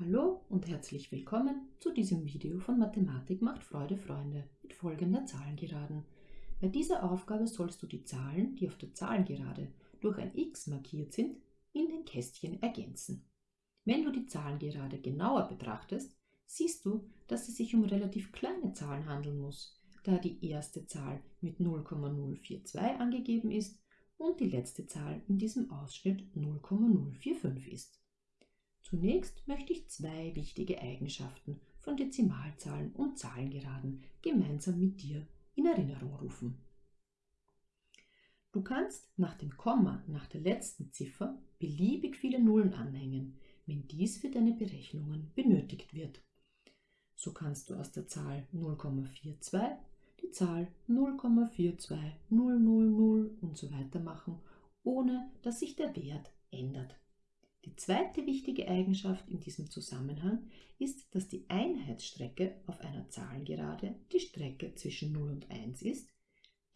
Hallo und herzlich willkommen zu diesem Video von Mathematik macht Freude Freunde mit folgender Zahlengeraden. Bei dieser Aufgabe sollst du die Zahlen, die auf der Zahlengerade durch ein x markiert sind, in den Kästchen ergänzen. Wenn du die Zahlengerade genauer betrachtest, siehst du, dass es sich um relativ kleine Zahlen handeln muss, da die erste Zahl mit 0,042 angegeben ist und die letzte Zahl in diesem Ausschnitt 0,045 ist. Zunächst möchte ich zwei wichtige Eigenschaften von Dezimalzahlen und Zahlengeraden gemeinsam mit dir in Erinnerung rufen. Du kannst nach dem Komma nach der letzten Ziffer beliebig viele Nullen anhängen, wenn dies für deine Berechnungen benötigt wird. So kannst du aus der Zahl 0,42 die Zahl 0,42000 und so weiter machen, ohne dass sich der Wert ändert. Zweite wichtige Eigenschaft in diesem Zusammenhang ist, dass die Einheitsstrecke auf einer Zahlengerade die Strecke zwischen 0 und 1 ist,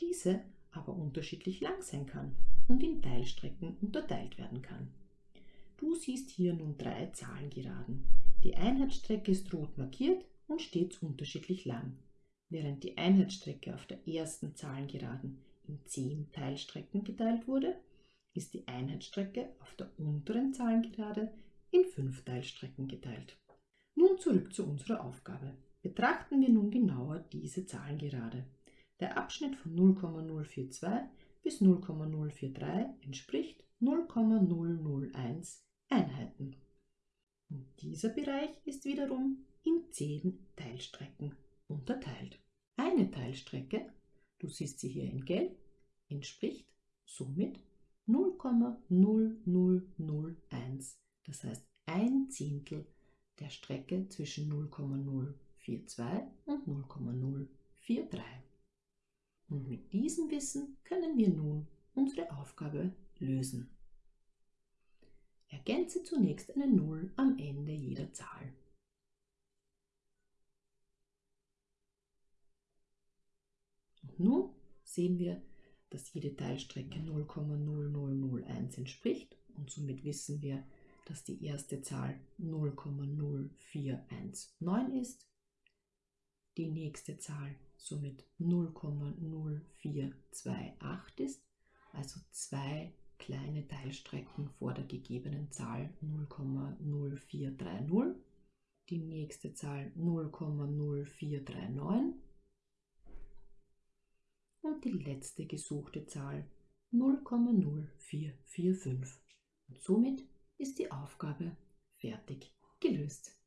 diese aber unterschiedlich lang sein kann und in Teilstrecken unterteilt werden kann. Du siehst hier nun drei Zahlengeraden. Die Einheitsstrecke ist rot markiert und stets unterschiedlich lang, während die Einheitsstrecke auf der ersten Zahlengeraden in 10 Teilstrecken geteilt wurde ist die Einheitsstrecke auf der unteren Zahlengerade in fünf Teilstrecken geteilt. Nun zurück zu unserer Aufgabe. Betrachten wir nun genauer diese Zahlengerade. Der Abschnitt von 0,042 bis 0,043 entspricht 0,001 Einheiten. Und dieser Bereich ist wiederum in 10 Teilstrecken unterteilt. Eine Teilstrecke, du siehst sie hier in Gelb, entspricht somit 0,0001, das heißt ein Zehntel der Strecke zwischen 0,042 und 0,043. Und mit diesem Wissen können wir nun unsere Aufgabe lösen. Ergänze zunächst eine 0 am Ende jeder Zahl. Und nun sehen wir, dass jede Teilstrecke 0,0001 entspricht und somit wissen wir, dass die erste Zahl 0,0419 ist, die nächste Zahl somit 0,0428 ist, also zwei kleine Teilstrecken vor der gegebenen Zahl 0,0430, die nächste Zahl 0,0439 die letzte gesuchte Zahl 0,0445. Und somit ist die Aufgabe fertig gelöst.